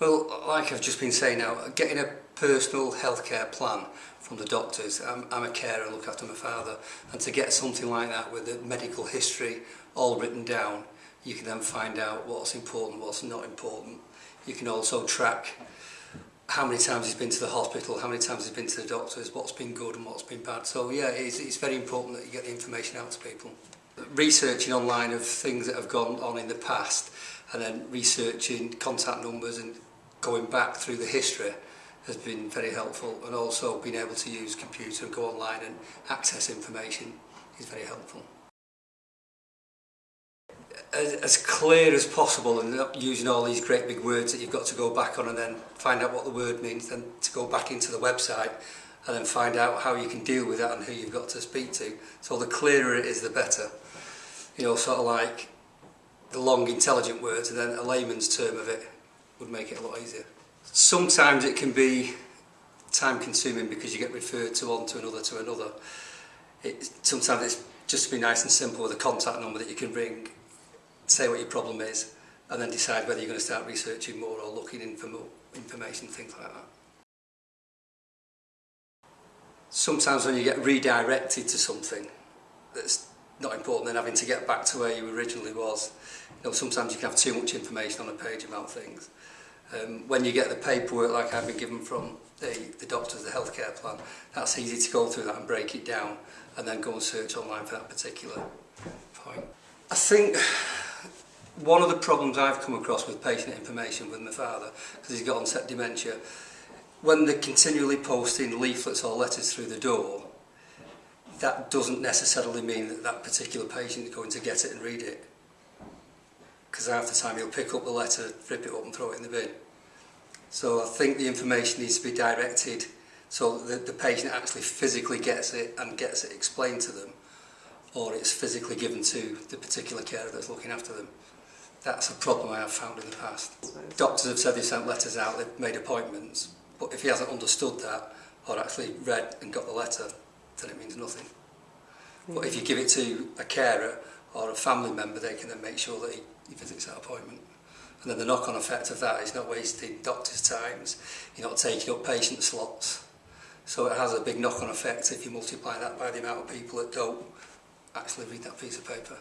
Well, like I've just been saying now, getting a personal healthcare plan from the doctors. I'm, I'm a carer and look after my father. And to get something like that with the medical history all written down, you can then find out what's important, what's not important. You can also track how many times he's been to the hospital, how many times he's been to the doctors, what's been good and what's been bad. So yeah, it's, it's very important that you get the information out to people. Researching online of things that have gone on in the past and then researching contact numbers and going back through the history has been very helpful and also being able to use computer and go online and access information is very helpful. As, as clear as possible and not using all these great big words that you've got to go back on and then find out what the word means then to go back into the website and then find out how you can deal with that and who you've got to speak to. So the clearer it is the better. You know, sort of like the long intelligent words and then a layman's term of it would make it a lot easier. Sometimes it can be time consuming because you get referred to one to another to another. It, sometimes it's just to be nice and simple with a contact number that you can ring, say what your problem is, and then decide whether you're going to start researching more or looking in for more information, things like that. Sometimes when you get redirected to something that's not important than having to get back to where you originally was. You know, sometimes you can have too much information on a page about things. Um, when you get the paperwork like I've been given from the, the doctors, the healthcare plan, that's easy to go through that and break it down and then go and search online for that particular point. I think one of the problems I've come across with patient information with my father, because he's got onset dementia, when they're continually posting leaflets or letters through the door, that doesn't necessarily mean that that particular patient is going to get it and read it. Because half the time he'll pick up the letter, rip it up and throw it in the bin. So I think the information needs to be directed so that the patient actually physically gets it and gets it explained to them or it's physically given to the particular carer that's looking after them. That's a problem I have found in the past. Doctors have said they've sent letters out, they've made appointments, but if he hasn't understood that or actually read and got the letter, then it means nothing. Mm. But if you give it to a carer or a family member, they can then make sure that he, he visits that appointment. And then the knock-on effect of that is not wasting doctor's times, you're not taking up patient slots. So it has a big knock-on effect if you multiply that by the amount of people that don't actually read that piece of paper.